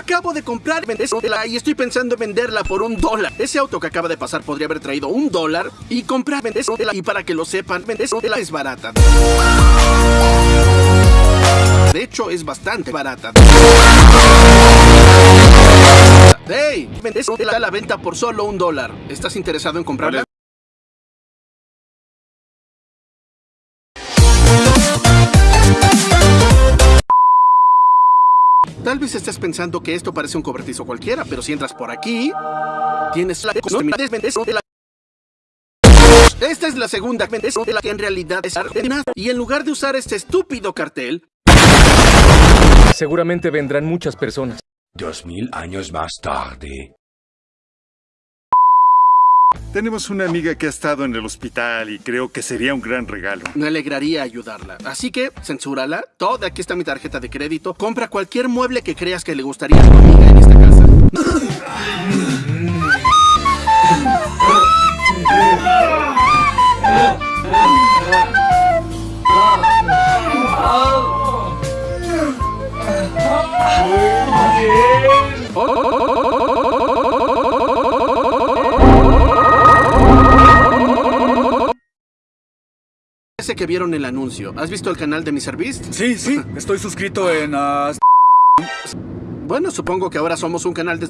Acabo de comprar y estoy pensando en venderla por un dólar. Ese auto que acaba de pasar podría haber traído un dólar y comprar. Y para que lo sepan, Tesla es barata. De hecho, es bastante barata. ¡Hey! Tesla a la venta por solo un dólar. ¿Estás interesado en comprarla? Tal vez estés pensando que esto parece un cobertizo cualquiera, pero si entras por aquí, tienes la de la esta es la segunda de la que en realidad es nada. Y en lugar de usar este estúpido cartel, seguramente vendrán muchas personas. Dos mil años más tarde. Tenemos una amiga que ha estado en el hospital y creo que sería un gran regalo. Me alegraría ayudarla. Así que, censúrala. Toda, aquí está mi tarjeta de crédito. Compra cualquier mueble que creas que le gustaría a tu amiga en esta casa. Ese que vieron el anuncio. ¿Has visto el canal de MrBeast? Sí, sí, estoy suscrito en... Uh... Bueno, supongo que ahora somos un canal de